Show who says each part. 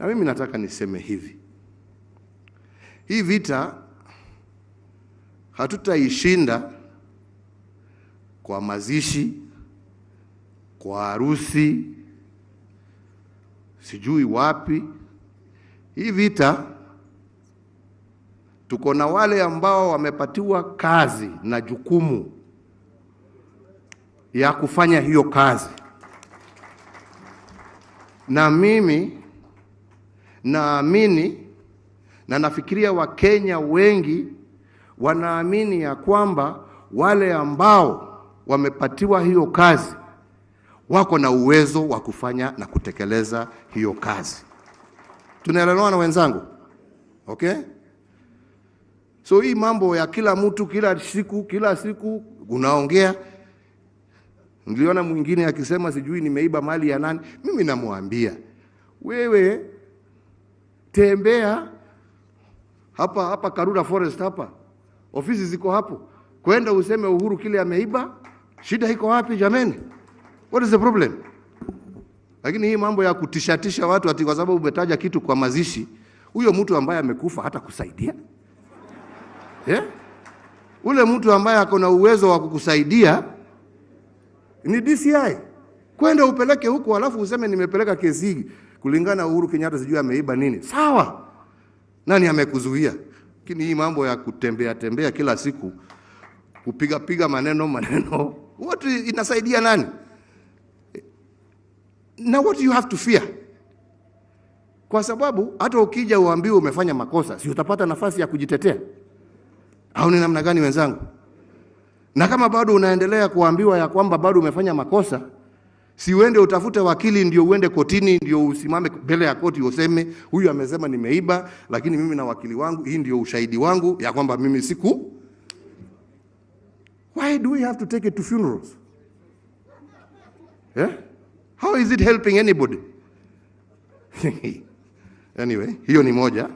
Speaker 1: Na mimi nataka niseme hivi, hii vita hatutaishinda kwa mazishi, kwa harusi, sijui wapi. Hii vita tuko na wale ambao wamepatiwa kazi na jukumu ya kufanya hiyo kazi, na mimi naamini na nafikiria Wakenya wengi wanaamini ya kwamba wale ambao wamepatiwa hiyo kazi wako na uwezo wa kufanya na kutekeleza hiyo kazi. Tunaelewana wenzangu? Okay? So hii mambo ya kila mtu kila siku kila siku unaongea. Niliona mwingine akisema sijui nimeiba mali ya nani. Mimi namwambia wewe, tembea hapa hapa Karura Forest hapa, ofisi ziko hapo, kwenda useme Uhuru kile ameiba. Shida iko wapi jameni? What is the problem? Lakini hii mambo ya kutishatisha watu ati kwa sababu umetaja kitu kwa mazishi, huyo mtu ambaye amekufa hata kusaidia yeah? Ule mtu ambaye ako na uwezo wa kukusaidia ni DCI, kwenda upeleke huko, alafu useme nimepeleka kesi hii kulingana na Uhuru Kenyatta, sijui ameiba nini. Sawa, nani amekuzuia? Lakini hii mambo ya kutembea tembea kila siku kupiga piga maneno maneno, what inasaidia nani? Na what you have to fear, kwa sababu hata ukija uambiwe umefanya makosa, si utapata nafasi ya kujitetea? Au ni namna gani wenzangu? Na kama bado unaendelea kuambiwa ya kwamba bado umefanya makosa, si uende utafute wakili ndio uende kotini ndio usimame mbele ya koti useme huyu amesema nimeiba, lakini mimi na wakili wangu, hii ndio ushahidi wangu ya kwamba mimi siku. Why do we have to take it to funerals? Yeah? How is it helping anybody? anyway, hiyo ni moja.